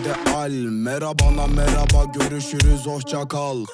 ideal Merhabana merhaba görüşürüz hoşça kal.